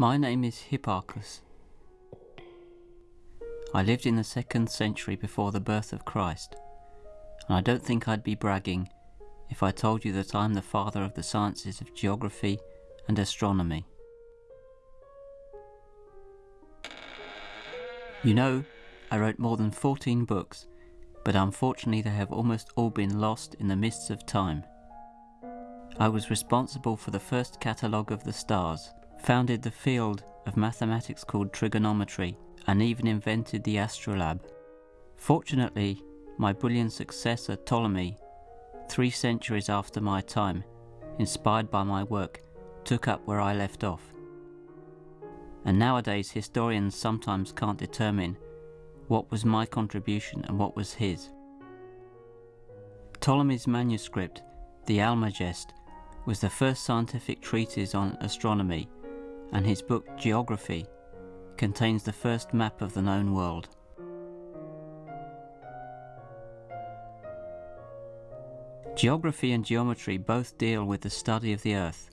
My name is Hipparchus. I lived in the second century before the birth of Christ, and I don't think I'd be bragging if I told you that I'm the father of the sciences of geography and astronomy. You know, I wrote more than 14 books, but unfortunately they have almost all been lost in the mists of time. I was responsible for the first catalogue of the stars, founded the field of mathematics called trigonometry, and even invented the astrolabe. Fortunately, my brilliant successor Ptolemy, three centuries after my time, inspired by my work, took up where I left off. And nowadays historians sometimes can't determine what was my contribution and what was his. Ptolemy's manuscript, the Almagest, was the first scientific treatise on astronomy, and his book Geography contains the first map of the known world. Geography and geometry both deal with the study of the Earth.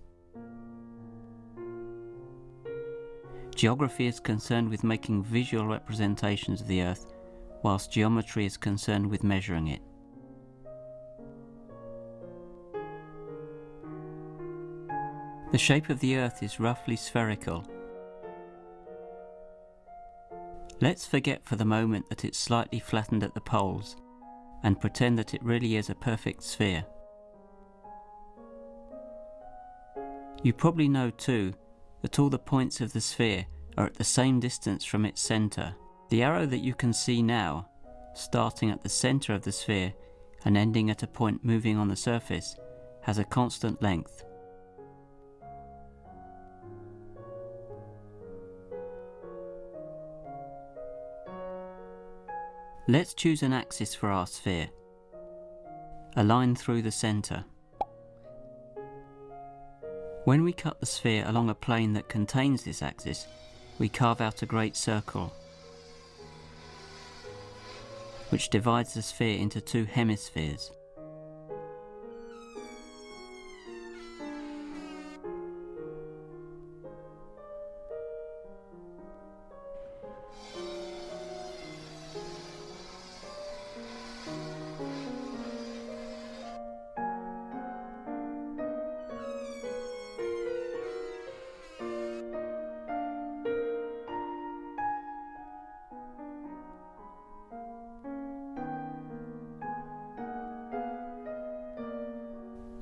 Geography is concerned with making visual representations of the Earth, whilst geometry is concerned with measuring it. The shape of the Earth is roughly spherical. Let's forget for the moment that it's slightly flattened at the poles and pretend that it really is a perfect sphere. You probably know too that all the points of the sphere are at the same distance from its centre. The arrow that you can see now, starting at the centre of the sphere and ending at a point moving on the surface, has a constant length. Let's choose an axis for our sphere. A line through the centre. When we cut the sphere along a plane that contains this axis, we carve out a great circle, which divides the sphere into two hemispheres.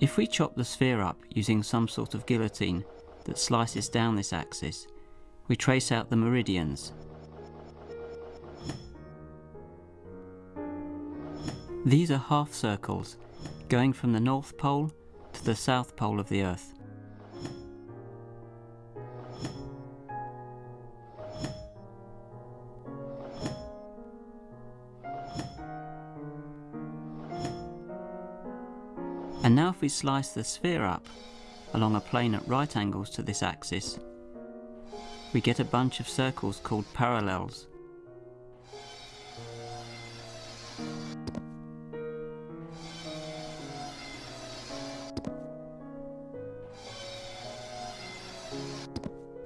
If we chop the sphere up using some sort of guillotine that slices down this axis, we trace out the meridians. These are half circles, going from the North Pole to the South Pole of the Earth. And now if we slice the sphere up along a plane at right angles to this axis, we get a bunch of circles called parallels.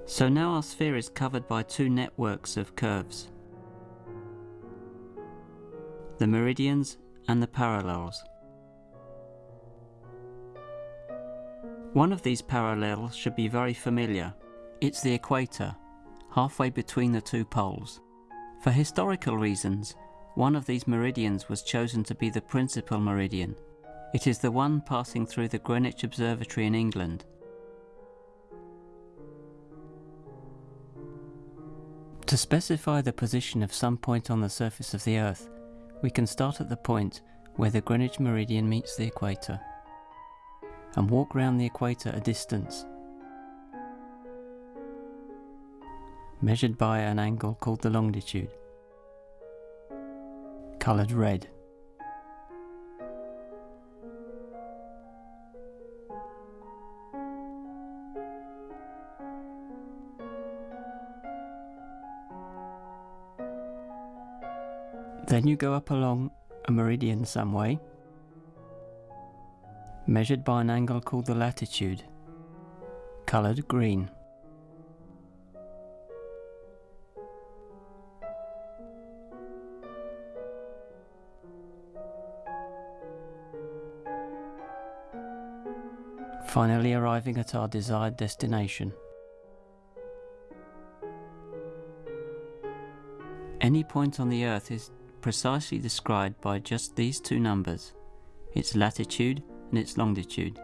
So now our sphere is covered by two networks of curves. The meridians and the parallels. One of these parallels should be very familiar. It's the equator, halfway between the two poles. For historical reasons, one of these meridians was chosen to be the principal meridian. It is the one passing through the Greenwich Observatory in England. To specify the position of some point on the surface of the Earth, we can start at the point where the Greenwich meridian meets the equator and walk round the equator a distance, measured by an angle called the longitude, coloured red. Then you go up along a meridian some way measured by an angle called the latitude, coloured green. finally arriving at our desired destination. Any point on the Earth is precisely described by just these two numbers, its latitude and its longitude.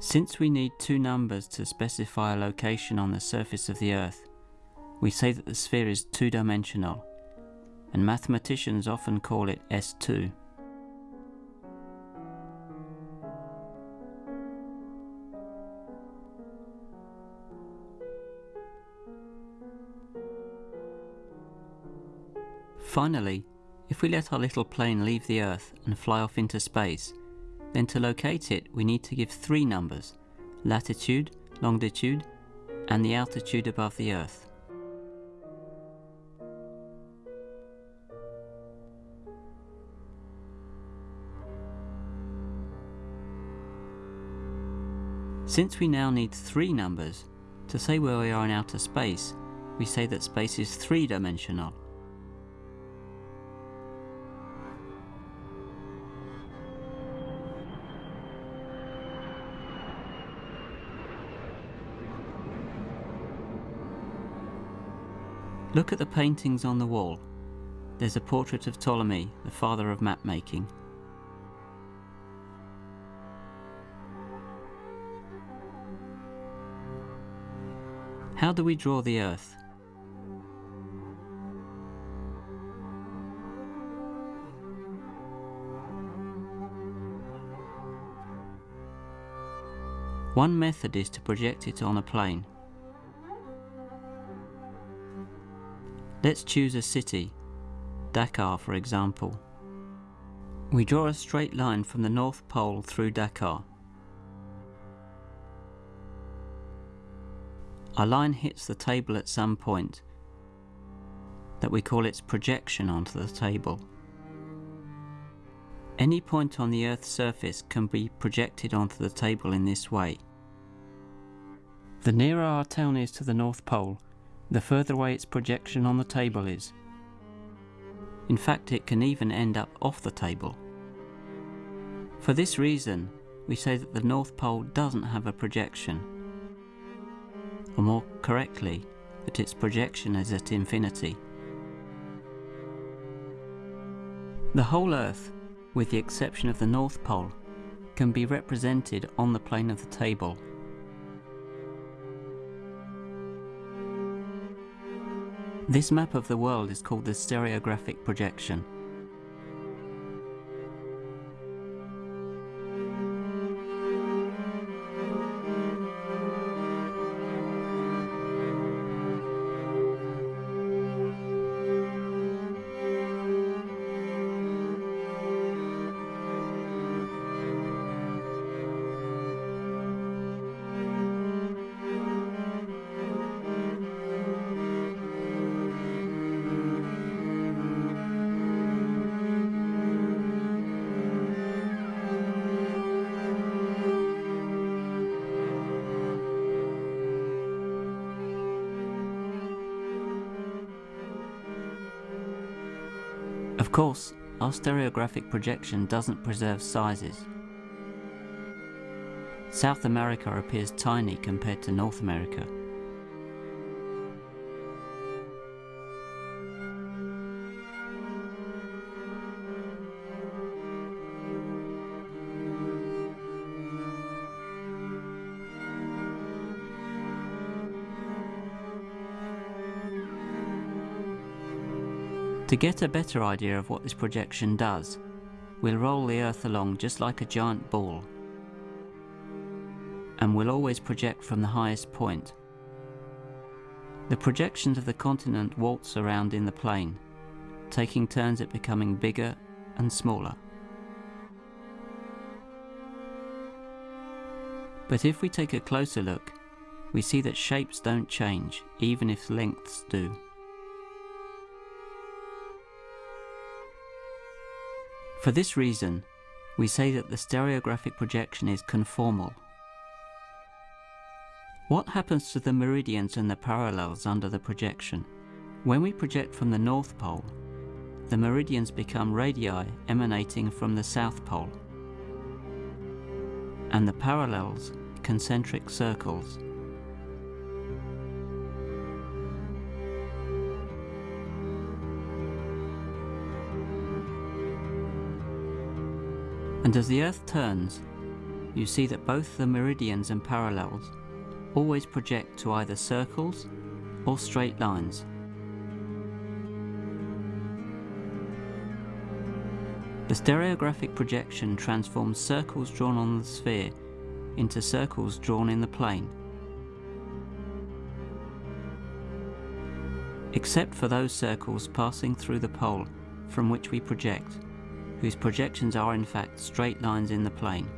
Since we need two numbers to specify a location on the surface of the Earth, we say that the sphere is two-dimensional, and mathematicians often call it S2. Finally, if we let our little plane leave the Earth and fly off into space, then to locate it we need to give three numbers, latitude, longitude, and the altitude above the Earth. Since we now need three numbers, to say where we are in outer space, we say that space is three-dimensional. Look at the paintings on the wall. There's a portrait of Ptolemy, the father of map making. How do we draw the Earth? One method is to project it on a plane. Let's choose a city, Dakar for example. We draw a straight line from the North Pole through Dakar. Our line hits the table at some point that we call its projection onto the table. Any point on the Earth's surface can be projected onto the table in this way. The nearer our town is to the North Pole, the further away its projection on the table is. In fact, it can even end up off the table. For this reason, we say that the North Pole doesn't have a projection. Or more correctly, that its projection is at infinity. The whole Earth, with the exception of the North Pole, can be represented on the plane of the table This map of the world is called the stereographic projection. Of course, our stereographic projection doesn't preserve sizes. South America appears tiny compared to North America. To get a better idea of what this projection does, we'll roll the Earth along just like a giant ball. And we'll always project from the highest point. The projections of the continent waltz around in the plane, taking turns at becoming bigger and smaller. But if we take a closer look, we see that shapes don't change, even if lengths do. For this reason, we say that the stereographic projection is conformal. What happens to the meridians and the parallels under the projection? When we project from the North Pole, the meridians become radii emanating from the south pole, and the parallels concentric circles. And as the Earth turns, you see that both the meridians and parallels always project to either circles or straight lines. The stereographic projection transforms circles drawn on the sphere into circles drawn in the plane. Except for those circles passing through the pole from which we project, whose projections are in fact straight lines in the plane.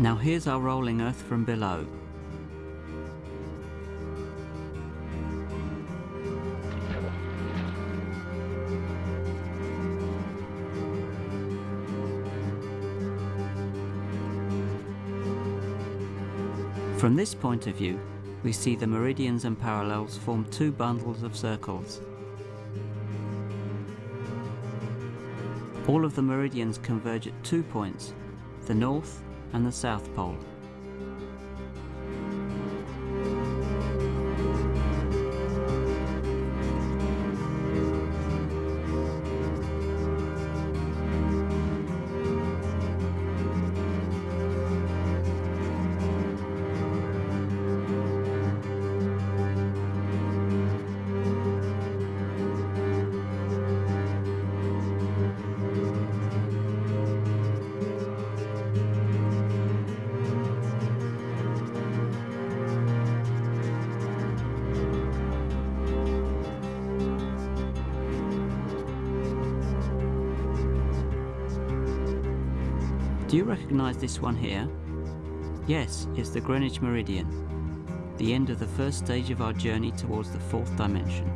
Now here's our rolling earth from below. From this point of view, we see the meridians and parallels form two bundles of circles. All of the meridians converge at two points, the north and the South Pole. Do you recognise this one here? Yes, it's the Greenwich Meridian, the end of the first stage of our journey towards the fourth dimension.